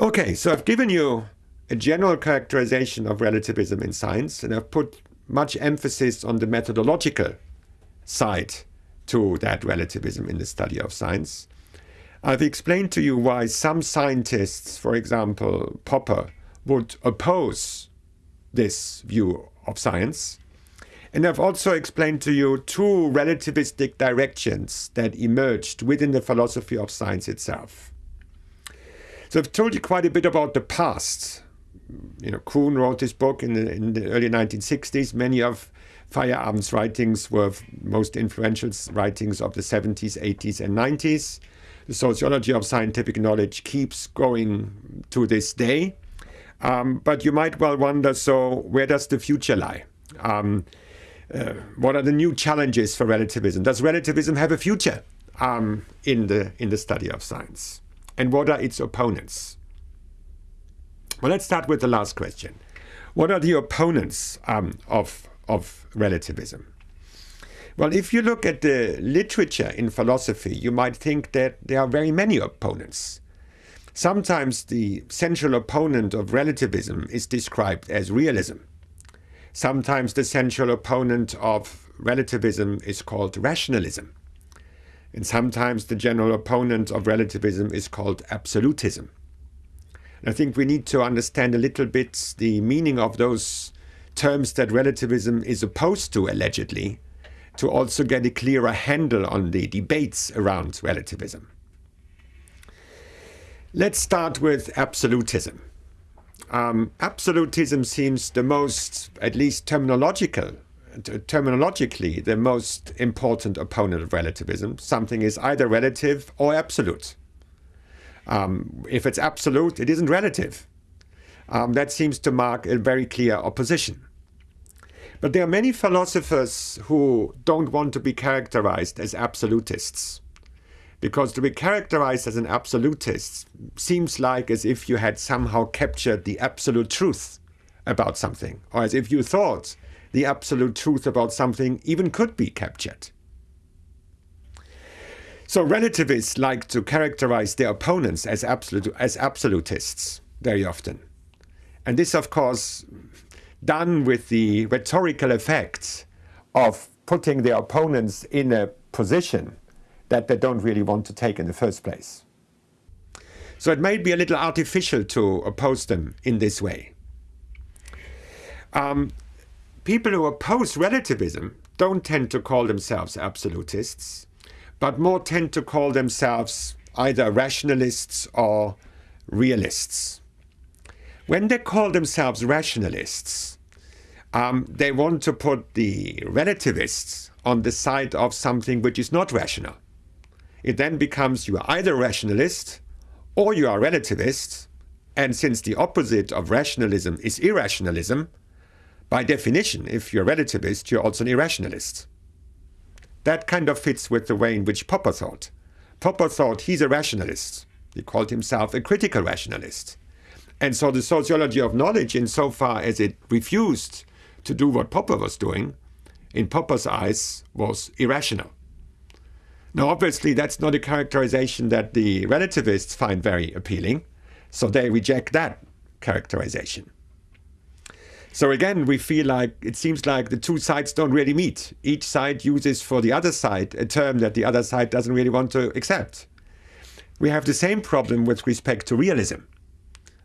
Okay, so I've given you a general characterization of relativism in science, and I've put much emphasis on the methodological side to that relativism in the study of science. I've explained to you why some scientists, for example, Popper, would oppose this view of science. And I've also explained to you two relativistic directions that emerged within the philosophy of science itself. So I've told you quite a bit about the past. You know, Kuhn wrote this book in the, in the early 1960s. Many of Feyerabend's writings were most influential writings of the 70s, 80s, and 90s. The sociology of scientific knowledge keeps going to this day. Um, but you might well wonder, so where does the future lie? Um, uh, what are the new challenges for relativism? Does relativism have a future um, in, the, in the study of science? And what are its opponents? Well, let's start with the last question. What are the opponents um, of, of relativism? Well, if you look at the literature in philosophy, you might think that there are very many opponents. Sometimes the central opponent of relativism is described as realism. Sometimes the central opponent of relativism is called rationalism. And sometimes the general opponent of relativism is called absolutism. And I think we need to understand a little bit the meaning of those terms that relativism is opposed to, allegedly, to also get a clearer handle on the debates around relativism. Let's start with absolutism. Um, absolutism seems the most, at least terminological, terminologically the most important opponent of relativism. Something is either relative or absolute. Um, if it's absolute, it isn't relative. Um, that seems to mark a very clear opposition. But there are many philosophers who don't want to be characterized as absolutists. Because to be characterized as an absolutist seems like as if you had somehow captured the absolute truth about something, or as if you thought the absolute truth about something even could be captured. So relativists like to characterize their opponents as, absolute, as absolutists very often. And this, of course, done with the rhetorical effect of putting their opponents in a position that they don't really want to take in the first place. So it may be a little artificial to oppose them in this way. Um, people who oppose relativism don't tend to call themselves absolutists, but more tend to call themselves either rationalists or realists. When they call themselves rationalists, um, they want to put the relativists on the side of something which is not rational. It then becomes you are either rationalist or you are relativist, and since the opposite of rationalism is irrationalism, by definition, if you're a relativist, you're also an irrationalist. That kind of fits with the way in which Popper thought. Popper thought he's a rationalist. He called himself a critical rationalist. And so the sociology of knowledge, insofar as it refused to do what Popper was doing, in Popper's eyes, was irrational. Now, obviously, that's not a characterization that the relativists find very appealing, so they reject that characterization. So again, we feel like it seems like the two sides don't really meet. Each side uses for the other side a term that the other side doesn't really want to accept. We have the same problem with respect to realism.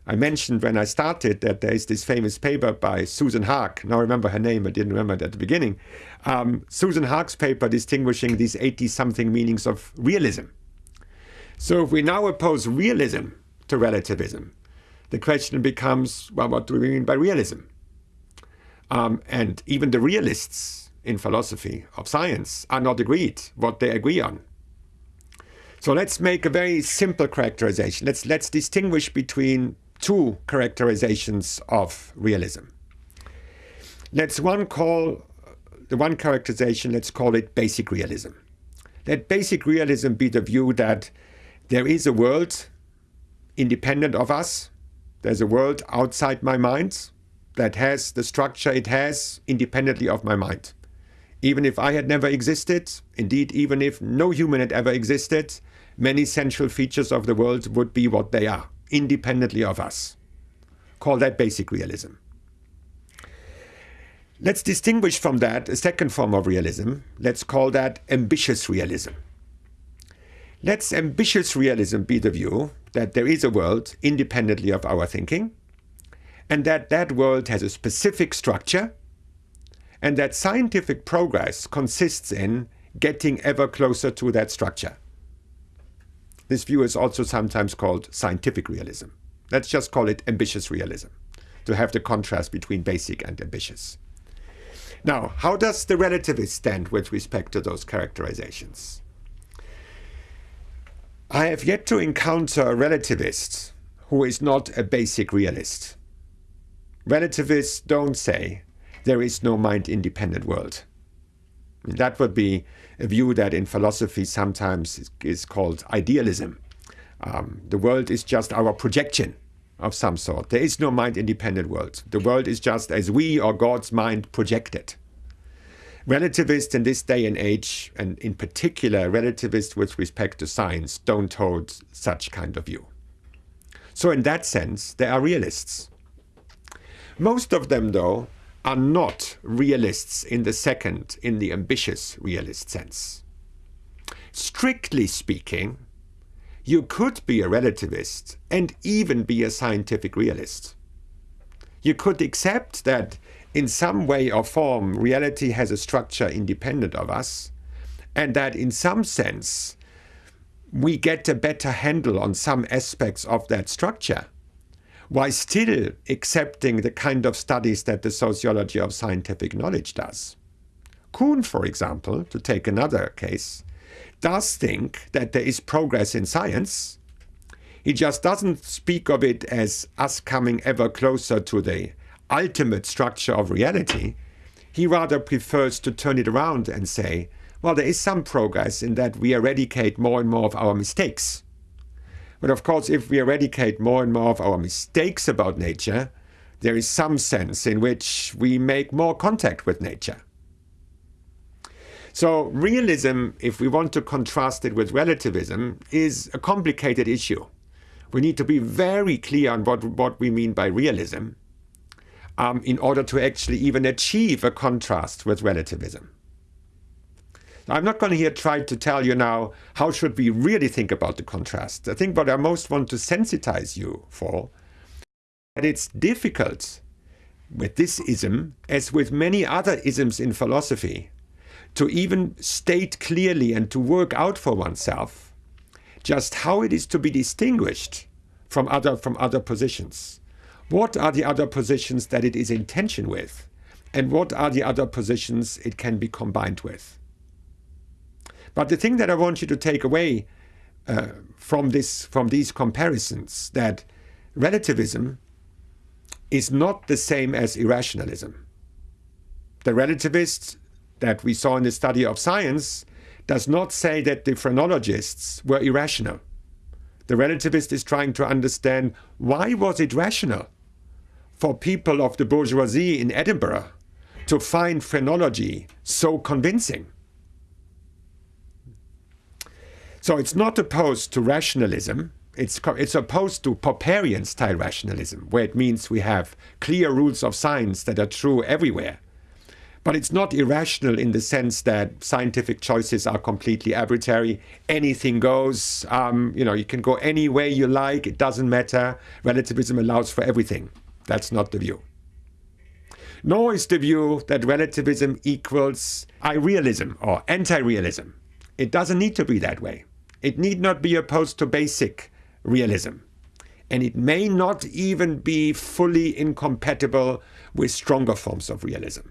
I mentioned when I started that there is this famous paper by Susan Haack. Now I remember her name, I didn't remember it at the beginning. Um, Susan Haack's paper distinguishing these 80-something meanings of realism. So if we now oppose realism to relativism, the question becomes, well, what do we mean by realism? Um, and even the realists in philosophy of science are not agreed what they agree on. So let's make a very simple characterization. Let's, let's distinguish between two characterizations of realism. Let's one call the one characterization, let's call it basic realism. Let basic realism be the view that there is a world independent of us. There's a world outside my mind that has the structure it has independently of my mind. Even if I had never existed, indeed even if no human had ever existed, many central features of the world would be what they are, independently of us. Call that basic realism. Let's distinguish from that a second form of realism. Let's call that ambitious realism. Let's ambitious realism be the view that there is a world independently of our thinking, and that that world has a specific structure, and that scientific progress consists in getting ever closer to that structure. This view is also sometimes called scientific realism. Let's just call it ambitious realism, to have the contrast between basic and ambitious. Now, how does the relativist stand with respect to those characterizations? I have yet to encounter a relativist who is not a basic realist. Relativists don't say there is no mind-independent world. That would be a view that in philosophy sometimes is called idealism. Um, the world is just our projection of some sort. There is no mind-independent world. The world is just as we or God's mind projected. Relativists in this day and age, and in particular relativists with respect to science, don't hold such kind of view. So in that sense, they are realists. Most of them, though, are not realists in the second, in the ambitious realist sense. Strictly speaking, you could be a relativist and even be a scientific realist. You could accept that in some way or form reality has a structure independent of us and that in some sense we get a better handle on some aspects of that structure while still accepting the kind of studies that the sociology of scientific knowledge does. Kuhn, for example, to take another case, does think that there is progress in science. He just doesn't speak of it as us coming ever closer to the ultimate structure of reality. He rather prefers to turn it around and say, well, there is some progress in that we eradicate more and more of our mistakes. But of course, if we eradicate more and more of our mistakes about nature, there is some sense in which we make more contact with nature. So realism, if we want to contrast it with relativism, is a complicated issue. We need to be very clear on what, what we mean by realism um, in order to actually even achieve a contrast with relativism. I'm not going to here try to tell you now how should we really think about the contrast. I think what I most want to sensitize you for that it's difficult with this ism, as with many other isms in philosophy, to even state clearly and to work out for oneself just how it is to be distinguished from other, from other positions. What are the other positions that it is in tension with? And what are the other positions it can be combined with? But the thing that I want you to take away uh, from this from these comparisons that relativism is not the same as irrationalism. The relativist that we saw in the study of science does not say that the phrenologists were irrational. The relativist is trying to understand why was it rational for people of the bourgeoisie in Edinburgh to find phrenology so convincing. So it's not opposed to rationalism. It's, it's opposed to Popperian style rationalism, where it means we have clear rules of science that are true everywhere. But it's not irrational in the sense that scientific choices are completely arbitrary. Anything goes. Um, you know, you can go any way you like. It doesn't matter. Relativism allows for everything. That's not the view. Nor is the view that relativism equals irrealism or anti-realism. It doesn't need to be that way. It need not be opposed to basic realism. And it may not even be fully incompatible with stronger forms of realism.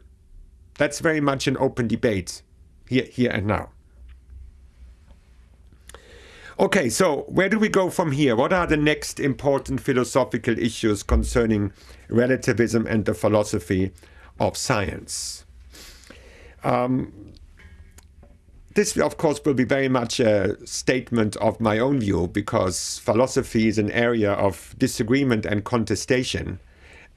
That's very much an open debate here, here and now. Okay, so where do we go from here? What are the next important philosophical issues concerning relativism and the philosophy of science? Um, this, of course, will be very much a statement of my own view because philosophy is an area of disagreement and contestation.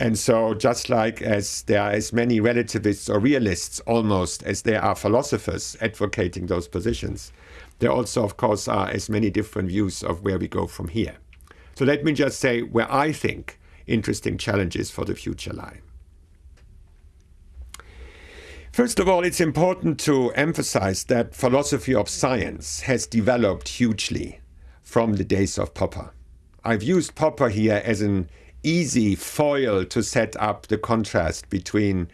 And so just like as there are as many relativists or realists almost as there are philosophers advocating those positions, there also, of course, are as many different views of where we go from here. So let me just say where I think interesting challenges for the future lie. First of all, it's important to emphasize that philosophy of science has developed hugely from the days of Popper. I've used Popper here as an easy foil to set up the contrast between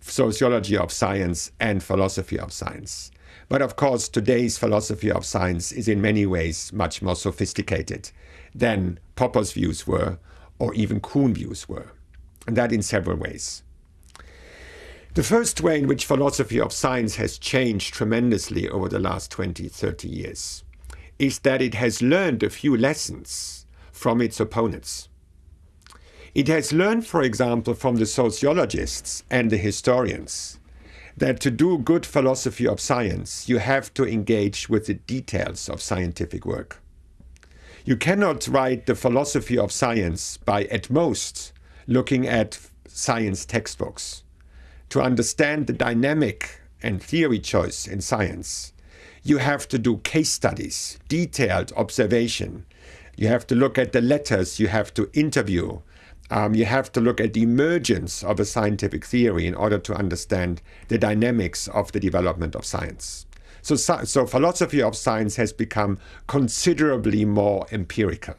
sociology of science and philosophy of science. But of course, today's philosophy of science is in many ways much more sophisticated than Popper's views were, or even Kuhn views were, and that in several ways. The first way in which philosophy of science has changed tremendously over the last 20, 30 years is that it has learned a few lessons from its opponents. It has learned, for example, from the sociologists and the historians that to do good philosophy of science, you have to engage with the details of scientific work. You cannot write the philosophy of science by, at most, looking at science textbooks. To understand the dynamic and theory choice in science, you have to do case studies, detailed observation. You have to look at the letters, you have to interview, um, you have to look at the emergence of a scientific theory in order to understand the dynamics of the development of science. So, so philosophy of science has become considerably more empirical.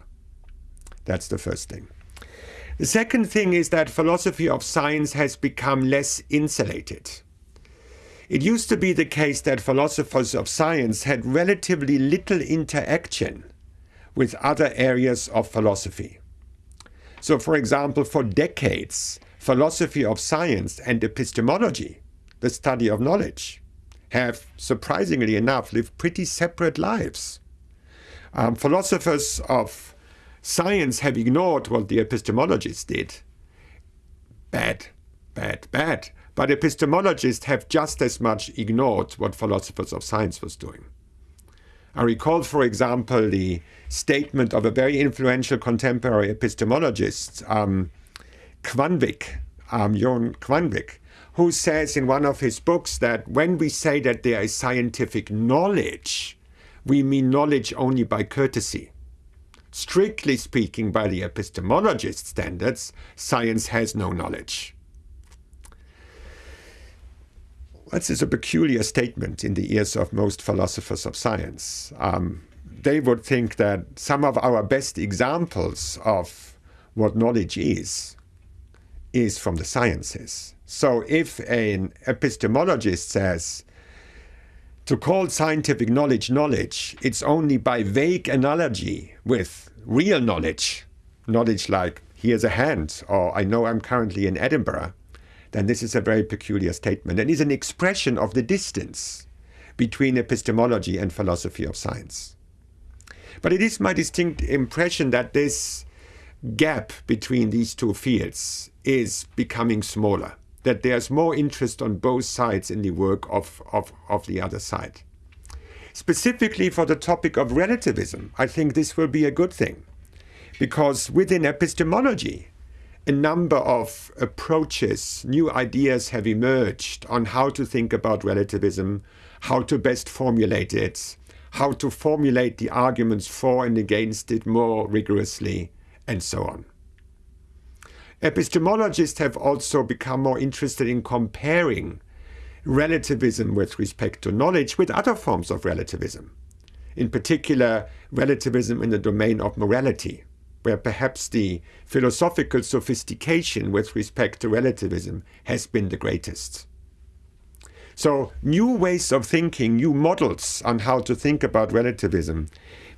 That's the first thing. The second thing is that philosophy of science has become less insulated. It used to be the case that philosophers of science had relatively little interaction with other areas of philosophy. So, for example, for decades, philosophy of science and epistemology, the study of knowledge, have, surprisingly enough, lived pretty separate lives. Um, philosophers of science have ignored what the epistemologists did. Bad, bad, bad. But epistemologists have just as much ignored what philosophers of science was doing. I recall, for example, the statement of a very influential contemporary epistemologist, um, Kvanvig, um, Jon Kvanvig, who says in one of his books that when we say that there is scientific knowledge, we mean knowledge only by courtesy. Strictly speaking, by the epistemologist standards, science has no knowledge. This is a peculiar statement in the ears of most philosophers of science. Um, they would think that some of our best examples of what knowledge is, is from the sciences. So if an epistemologist says, to call scientific knowledge knowledge, it's only by vague analogy with real knowledge, knowledge like here's a hand, or I know I'm currently in Edinburgh, then this is a very peculiar statement and is an expression of the distance between epistemology and philosophy of science. But it is my distinct impression that this gap between these two fields is becoming smaller, that there's more interest on both sides in the work of, of, of the other side. Specifically for the topic of relativism, I think this will be a good thing, because within epistemology, a number of approaches, new ideas have emerged on how to think about relativism, how to best formulate it, how to formulate the arguments for and against it more rigorously, and so on. Epistemologists have also become more interested in comparing relativism with respect to knowledge with other forms of relativism, in particular, relativism in the domain of morality, where perhaps the philosophical sophistication with respect to relativism has been the greatest. So new ways of thinking, new models on how to think about relativism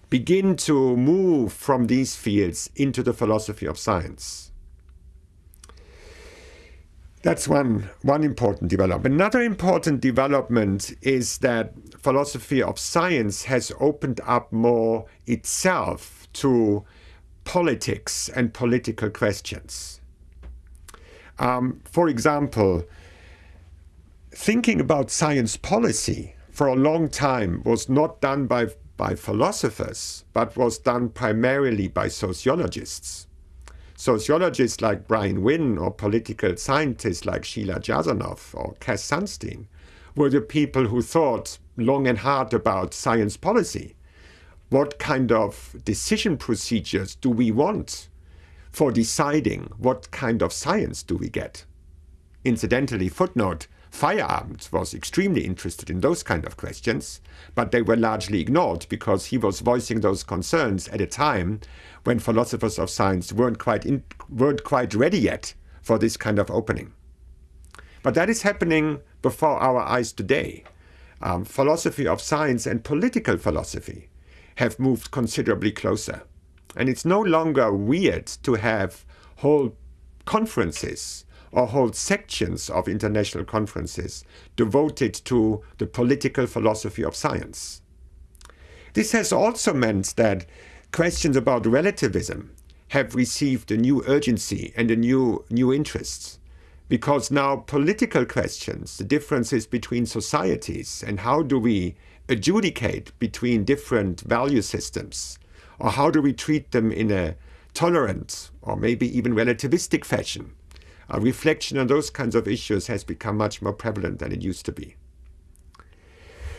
begin to move from these fields into the philosophy of science. That's one, one important development. Another important development is that philosophy of science has opened up more itself to politics and political questions. Um, for example, thinking about science policy for a long time was not done by, by philosophers, but was done primarily by sociologists. Sociologists like Brian Wynne or political scientists like Sheila Jasanoff or Cass Sunstein were the people who thought long and hard about science policy. what kind of decision procedures do we want for deciding what kind of science do we get? Incidentally, footnote, Feyerabend was extremely interested in those kind of questions, but they were largely ignored because he was voicing those concerns at a time when philosophers of science weren't quite, in, weren't quite ready yet for this kind of opening. But that is happening before our eyes today. Um, philosophy of science and political philosophy have moved considerably closer. And it's no longer weird to have whole conferences or hold sections of international conferences devoted to the political philosophy of science. This has also meant that questions about relativism have received a new urgency and a new, new interest. Because now political questions, the differences between societies and how do we adjudicate between different value systems, or how do we treat them in a tolerant or maybe even relativistic fashion, a reflection on those kinds of issues has become much more prevalent than it used to be.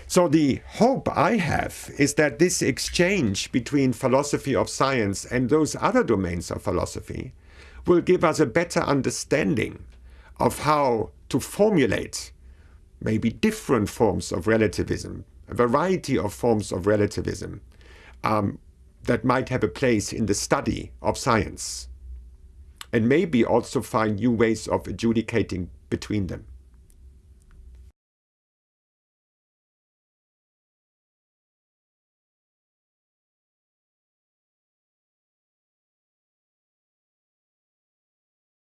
So the hope I have is that this exchange between philosophy of science and those other domains of philosophy will give us a better understanding of how to formulate maybe different forms of relativism, a variety of forms of relativism um, that might have a place in the study of science and maybe also find new ways of adjudicating between them.